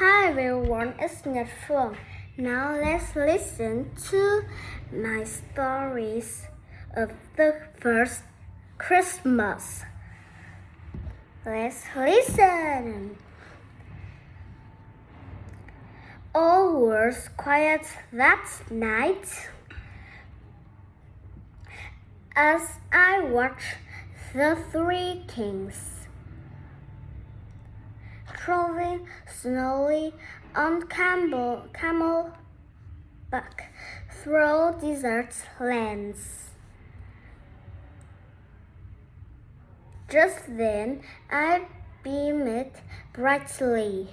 Hi everyone, it's Netflix. Now let's listen to my stories of the first Christmas. Let's listen. All was quiet that night as I watched the three kings traveling slowly on camel, camel back through desert lands. Just then I beamed brightly,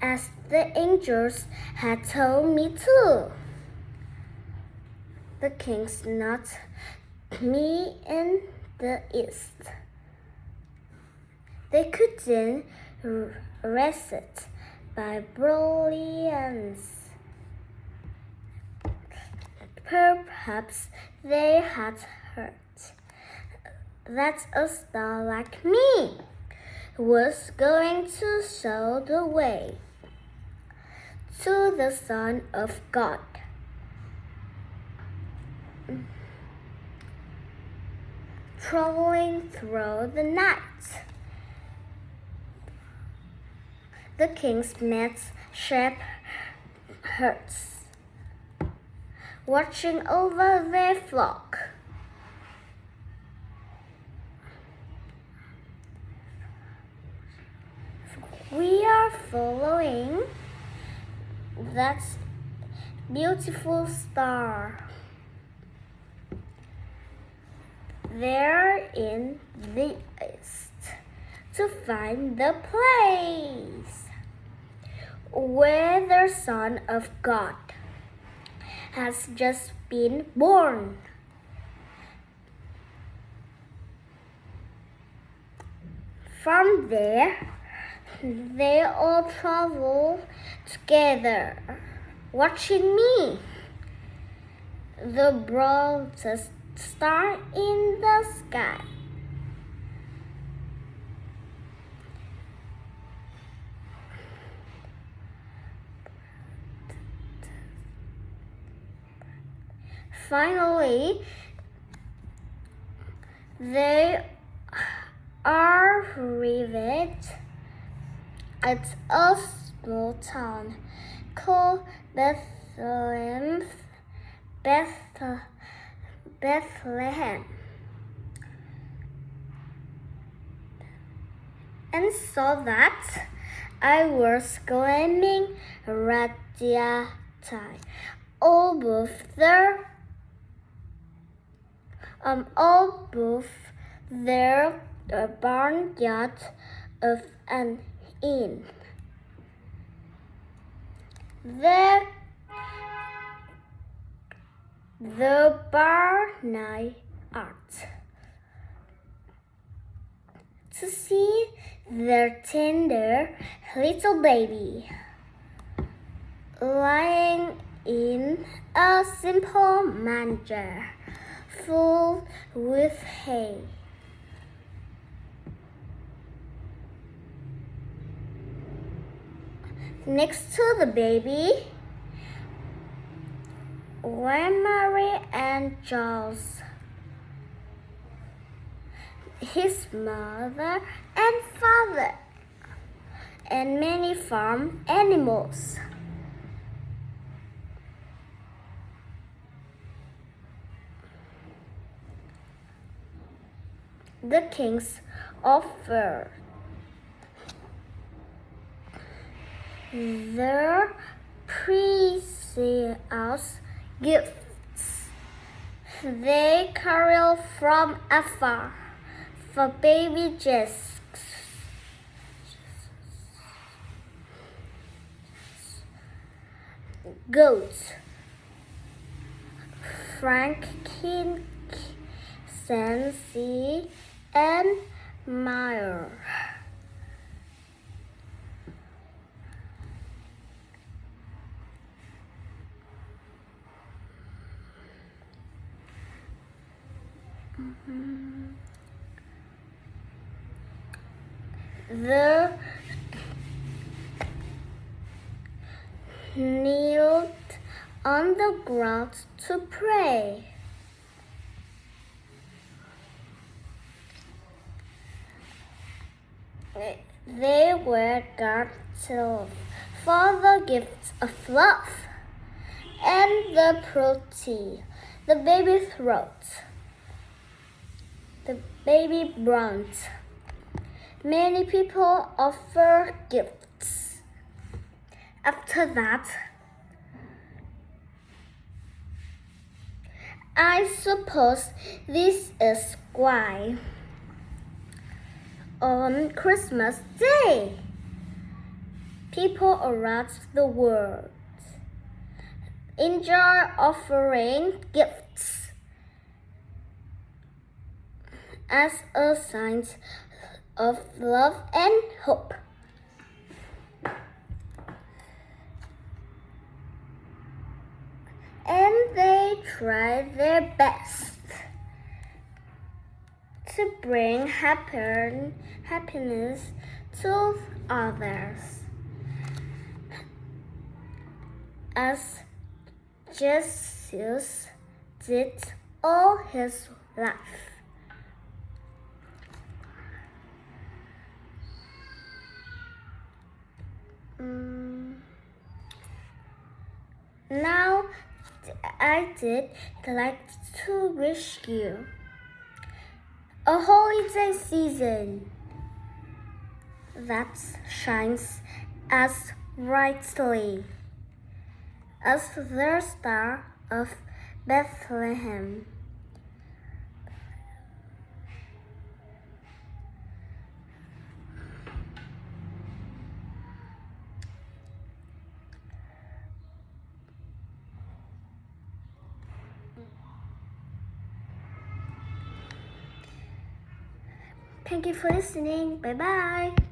as the angels had told me to. The kings not me in the east. They couldn't rested by brilliance. Perhaps they had heard that a star like me was going to show the way to the Son of God. Traveling through the night the kings met shepherds, watching over their flock. We are following that beautiful star. There in the east to find the place where the Son of God has just been born. From there, they all travel together, watching me, the brightest star in the sky. Finally, they are arrived at a small town called Bethlehem. Beth Bethlehem. And saw that I was climbing Radiati over there um, all both their uh, barnyard of an inn. The, the barnyard to see their tender little baby lying in a simple manger full with hay. Next to the baby were Mary and Charles, his mother and father, and many farm animals. The kings offered their precious gifts. They carry from afar for baby Jesus. Goats, and myrrh. The knelt on the ground to pray. They were grateful for the gifts of love and the pretty, the baby throat, the baby bronze. Many people offer gifts. After that, I suppose this is why on Christmas Day, people around the world enjoy offering gifts as a sign of love and hope. And they try their best to bring happen, happiness to others. As Jesus did all his life. Mm. Now I did like to wish you a holiday season that shines as brightly as the star of Bethlehem. Thank you for listening. Bye bye.